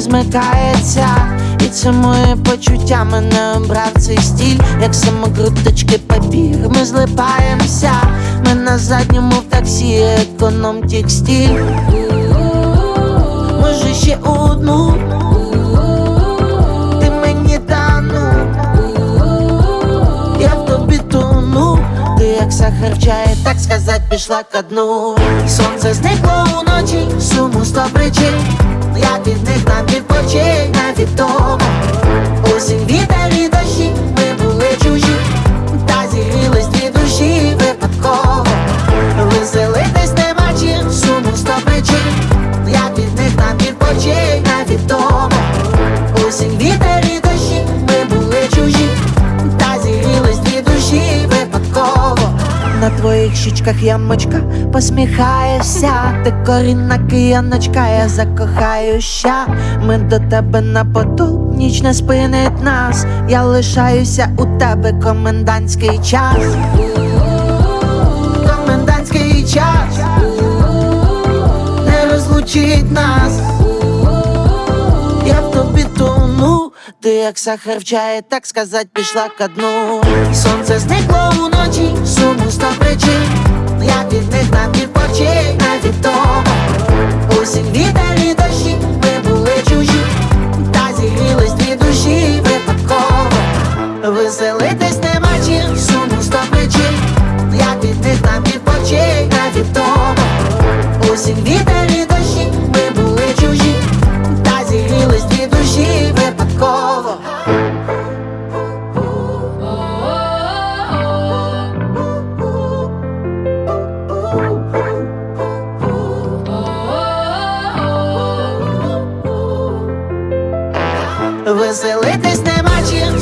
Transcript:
смикається, і це моє почуття мене обрав цей стіль, як самокруточки папір. Ми злипаємося, ми на задньому в таксі, економ текстиль. Може ще одну, ти мені дану, я в тобі тону, ти як сахар так сказать, пішла ко дну. Сонце зникло уночі, суму сто причин. Я від них нам відпочинь, твоїх щічках ямочка посміхаєшся, ти корінна кияночка, я закохаюся. Ми до тебе на поту, ніч не спинить нас. Я лишаюся у тебе комендантський час. Комендантський час не розлучить нас. Ти як сахар в чаї, так сказать, пішла ко дну. Сонце зникло уночі, суму сто причин. Я від них нам відпочинь, навіть тому Осінь, вітер і дощі, ми були чужі, та зігрілись дві душі випадково. Веселитись нема чим, суму сто причин. Я від них нам відпочинь, навіть тому Осінь, Веселитись нема чим,